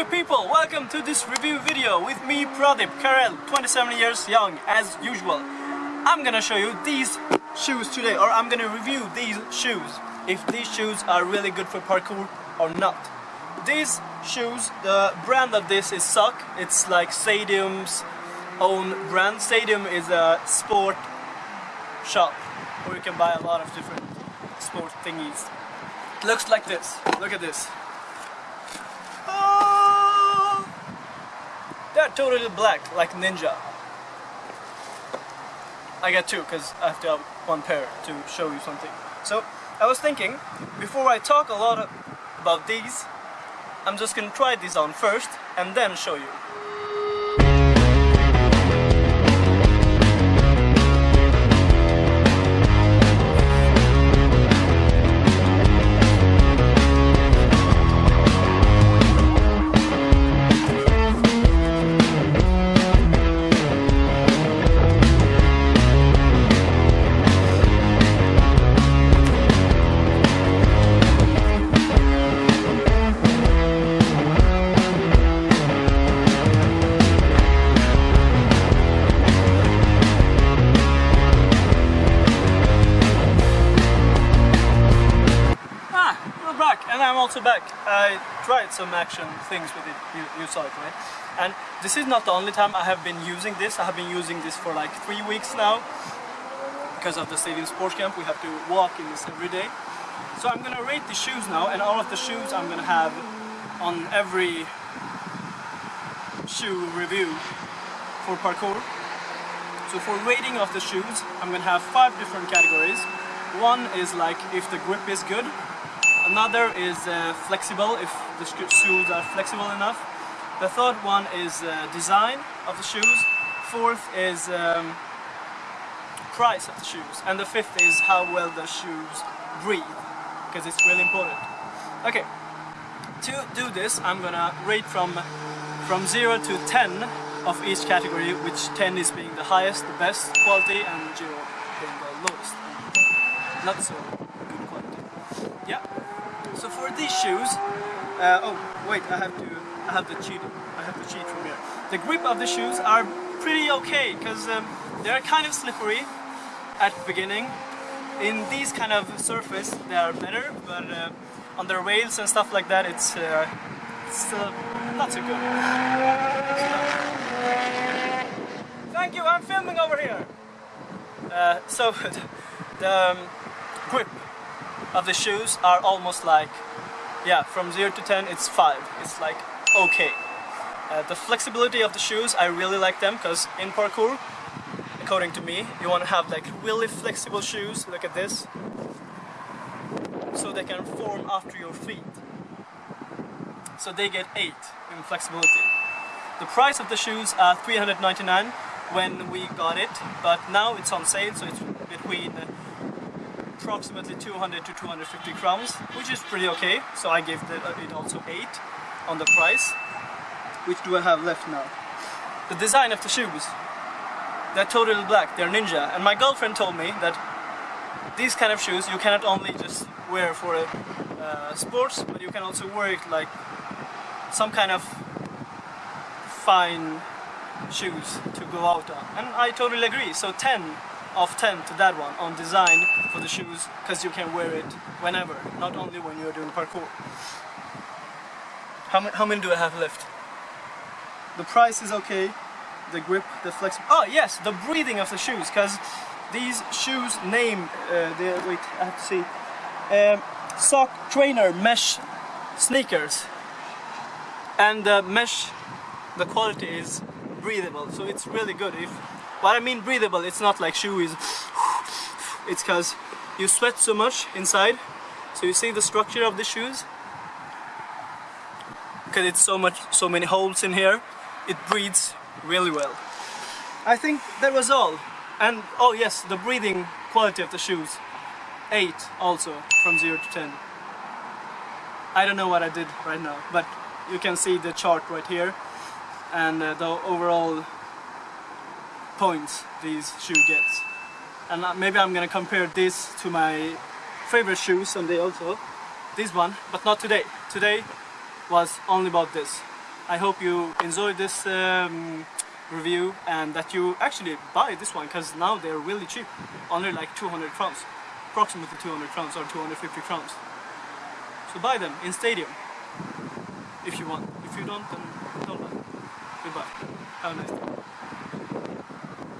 you people, welcome to this review video with me Pradip Karel, 27 years young as usual. I'm gonna show you these shoes today or I'm gonna review these shoes if these shoes are really good for parkour or not. These shoes, the brand of this is SOC, it's like Stadium's own brand. Stadium is a sport shop where you can buy a lot of different sport thingies. It looks like this, look at this. Totally black, like Ninja. I got two, because I have to have one pair to show you something. So, I was thinking, before I talk a lot about these, I'm just gonna try these on first, and then show you. And I'm also back. I tried some action things with it, you, saw it, right? And this is not the only time I have been using this. I have been using this for like three weeks now. Because of the Stadium Sports Camp, we have to walk in this every day. So I'm gonna rate the shoes now, and all of the shoes I'm gonna have on every shoe review for parkour. So for rating of the shoes, I'm gonna have five different categories. One is like if the grip is good. Another is uh, flexible, if the shoes are flexible enough. The third one is uh, design of the shoes. Fourth is um, price of the shoes. And the fifth is how well the shoes breathe, because it's really important. Okay, to do this, I'm gonna rate from from 0 to 10 of each category, which 10 is being the highest, the best quality, and 0 being the lowest, not so good quality. Yeah. So for these shoes, uh, oh wait, I have to, I have to cheat, I have to cheat from here. The grip of the shoes are pretty okay, because um, they're kind of slippery at the beginning. In these kind of surface, they are better, but uh, on the rails and stuff like that, it's, uh, it's uh, not so good. Thank you, I'm filming over here. Uh, so the um, grip of the shoes are almost like, yeah, from 0 to 10 it's 5. It's like okay. Uh, the flexibility of the shoes, I really like them because in parkour, according to me, you want to have like really flexible shoes, look at this, so they can form after your feet. So they get 8 in flexibility. The price of the shoes are 399 when we got it, but now it's on sale, so it's between approximately 200 to 250 crowns, which is pretty okay. So I gave uh, it also 8 on the price. Which do I have left now? The design of the shoes. They're totally black, they're ninja. And my girlfriend told me that these kind of shoes you cannot only just wear for a, uh, sports, but you can also wear it like some kind of fine shoes to go out on. And I totally agree. So 10 of 10 to that one on design for the shoes because you can wear it whenever, not only when you're doing parkour. How, ma- how many do I have left? The price is okay. The grip, the flex. Oh yes, the breathing of the shoes because these shoes name. Uh, the, wait, I have to see. Um, SOC trainer mesh sneakers, and the mesh, the quality is breathable, so it's really good. If what I mean breathable, it's not like shoe is. It's because you sweat so much inside, so you see the structure of the shoes. Because it's so much, so many holes in here, it breathes really well. I think that was all. And oh yes, the breathing quality of the shoes. 8 also from 0 to 10. I don't know what I did right now, but you can see the chart right here and uh, the overall points these shoe gets. And uh, maybe I'm gonna compare this to my favorite shoes someday also. This one, but not today. Today was only about this. I hope you enjoyed this um, review and that you actually buy this one because now they're really cheap. Only like 200 crowns. Approximately 200 crowns or 250 crowns. So buy them in Stadium if you want. If you don't, then don't buy. Goodbye. Have a nice day.